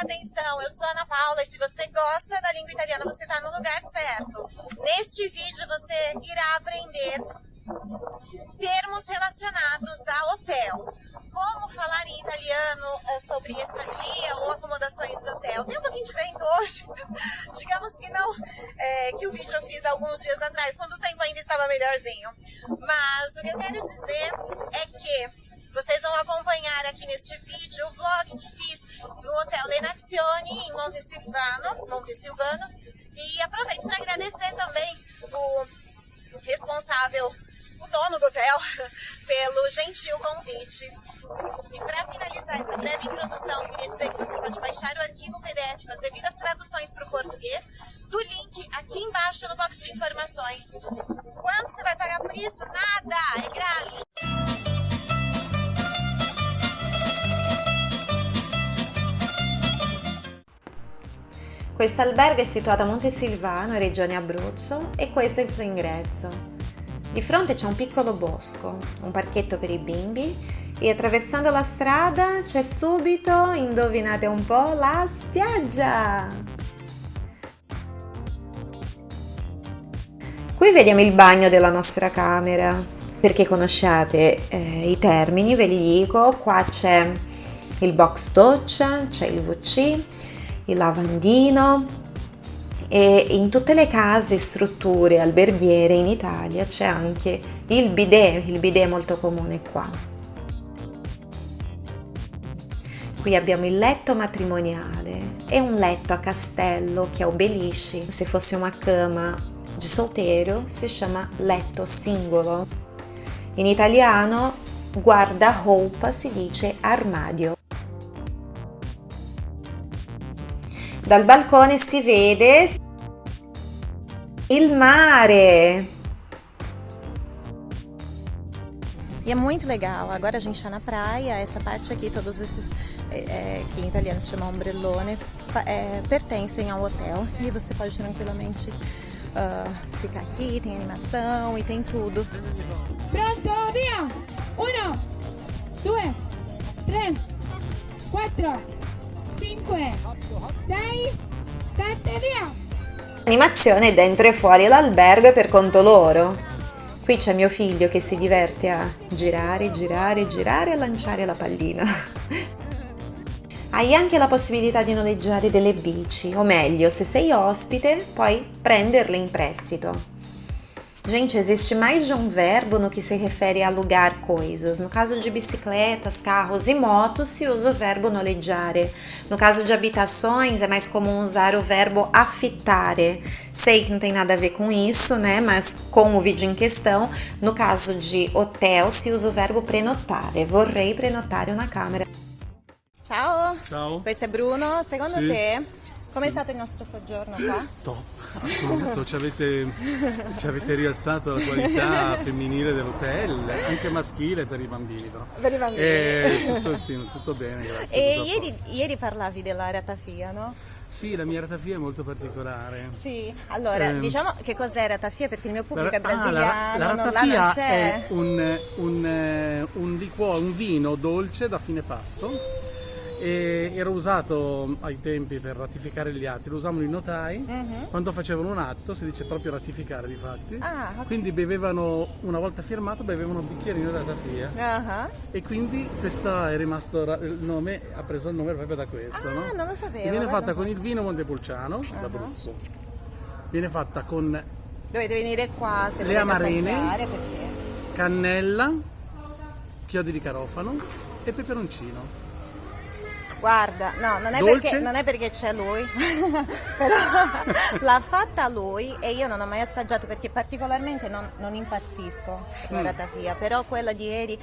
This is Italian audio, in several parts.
atenção, eu sou Ana Paula e se você gosta da língua italiana, você está no lugar certo. Neste vídeo você irá aprender termos relacionados a hotel. Como falar em italiano eh, sobre estadia ou acomodações de hotel. Tem um pouquinho de vento hoje, digamos que não, é, que o vídeo eu fiz alguns dias atrás, quando o tempo ainda estava melhorzinho. Mas o que eu quero dizer é que vocês vão acompanhar aqui neste vídeo o vlog que fiz no Hotel Lenazione, em Montesilvano, Montesilvano. E aproveito para agradecer também o responsável, o dono do hotel, pelo gentil convite. E para finalizar essa breve introdução, queria dizer que você pode baixar o arquivo PDF com as devidas traduções para o português do link aqui embaixo no box de informações. Quanto você vai pagar por isso? Nada! É grátis! Questo albergo è situato a Montesilvano, regione Abruzzo, e questo è il suo ingresso. Di fronte c'è un piccolo bosco, un parchetto per i bimbi e attraversando la strada c'è subito, indovinate un po', la spiaggia! Qui vediamo il bagno della nostra camera, perché conosciate eh, i termini, ve li dico, qua c'è il box doccia, c'è il WC, il lavandino e in tutte le case strutture alberghiere in Italia c'è anche il bidet, il bidet è molto comune qua. Qui abbiamo il letto matrimoniale, è un letto a castello che obelisce, se fosse una cama di solteiro si chiama letto singolo. In italiano guarda-roupa si dice armadio. Dal balcone si vede il mare. E é muito legal. Agora a gente está na praia, essa parte aqui, todos esses, é, que em italiano se chama ombrellone, é, pertencem ao hotel e você pode tranquilamente uh, ficar aqui, tem animação e tem tudo. Pronto, via! Uno, due, tre, quattro, 5, 6, 7, via! Animazione dentro e fuori l'albergo è per conto loro. Qui c'è mio figlio che si diverte a girare, girare, girare e lanciare la pallina. Hai anche la possibilità di noleggiare delle bici, o meglio, se sei ospite, puoi prenderle in prestito. Gente, existe mais de um verbo no que se refere a alugar coisas. No caso de bicicletas, carros e motos, se usa o verbo noleggiare. No caso de habitações, é mais comum usar o verbo affitare. Sei que não tem nada a ver com isso, né? Mas com o vídeo em questão, no caso de hotel, se usa o verbo prenotare. Vorrei prenotare una camera. Ciao! Ciao! Questo è Bruno. Secondo Sì. te, com'è stato il nostro soggiorno qua? Top, assoluto, ci avete, ci avete rialzato la qualità femminile dell'hotel, anche maschile per i bambini però. Per i bambini. Eh, tutto, sì, tutto bene, grazie. E ieri, ieri parlavi della ratafia, no? Sì, la mia ratafia è molto particolare. Sì. Allora, Ehm, diciamo che cos'è ratafia perché il mio pubblico è La- ah, la- brasiliano, la, non, non ratafia c'è. è un, un, eh, un liquore, un vino dolce da fine pasto e era usato ai tempi per ratificare gli atti, lo usavano i notai Mhm. quando facevano un atto, si dice proprio ratificare di fatti. Ah, ok. Quindi bevevano, una volta firmato, bevevano un bicchierino di ratafia Ah, e quindi questo è rimasto, il nome, ha preso il nome proprio da questo. Ah, no? non lo sapevo, E viene guarda fatta con il vino Montepulciano d'Abruzzo. Viene fatta con Dovete venire qua se Le amarene. perché... cannella, chiodi di carofano e peperoncino. Guarda, no, non è, perché, non è perché c'è lui, però l'ha fatta lui e io non ho mai assaggiato perché particolarmente non, non impazzisco la Mm. ratafia, però quella di ieri,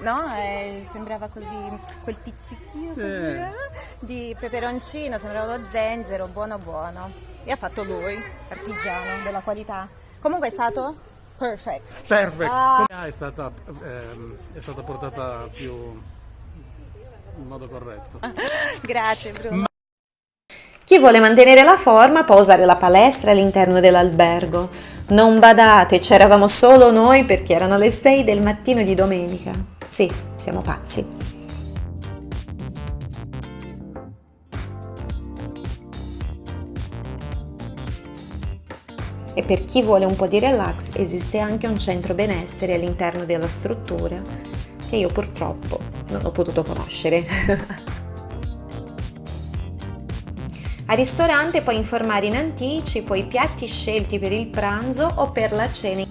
no, eh, sembrava così, quel pizzichino così, Eh. eh, di peperoncino, sembrava lo zenzero, buono buono. E ha fatto lui, artigiano, della qualità. Comunque è stato perfect. Perfect. Ah. È stata, ehm, è stata portata più in modo corretto. Grazie Bruno. Ma chi vuole mantenere la forma può usare la palestra all'interno dell'albergo. Non badate, c'eravamo solo noi perché erano le 6 del mattino di domenica. Sì, siamo pazzi. E per chi vuole un po' di relax esiste anche un centro benessere all'interno della struttura che io purtroppo non ho potuto conoscere. Al ristorante puoi informare in anticipo i piatti scelti per il pranzo o per la cena.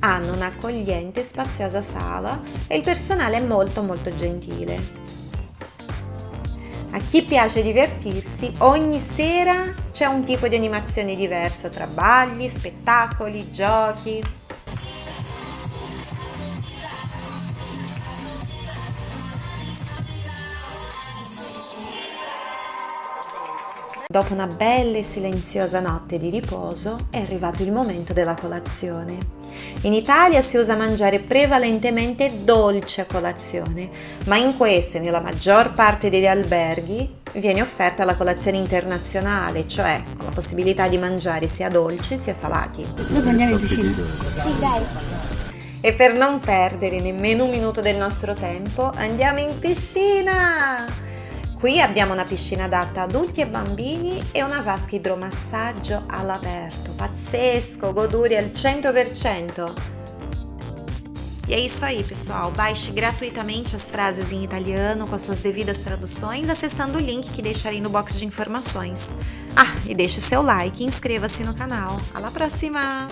Hanno un'accogliente e spaziosa sala e il personale è molto molto gentile. A chi piace divertirsi, ogni sera c'è un tipo di animazione diversa tra balli, spettacoli, giochi. Dopo una bella e silenziosa notte di riposo è arrivato il momento della colazione. In Italia si usa mangiare prevalentemente dolce a colazione, ma in questo e nella maggior parte degli alberghi viene offerta la colazione internazionale, cioè con la possibilità di mangiare sia dolci sia salati. Dopo andiamo in piscina. Sì, dai. E per non perdere nemmeno un minuto del nostro tempo, andiamo in piscina! Qui abbiamo una piscina adatta a adulti e bambini e una vasca idromassaggio all'aperto. Pazzesco, goduri al 100%. E é isso aí, pessoal. Baixe gratuitamente as frases em italiano com as suas devidas traduções acessando o link que deixarei no box de informações. Ah, e deixe seu like e inscreva-se no canal. Alla prossima!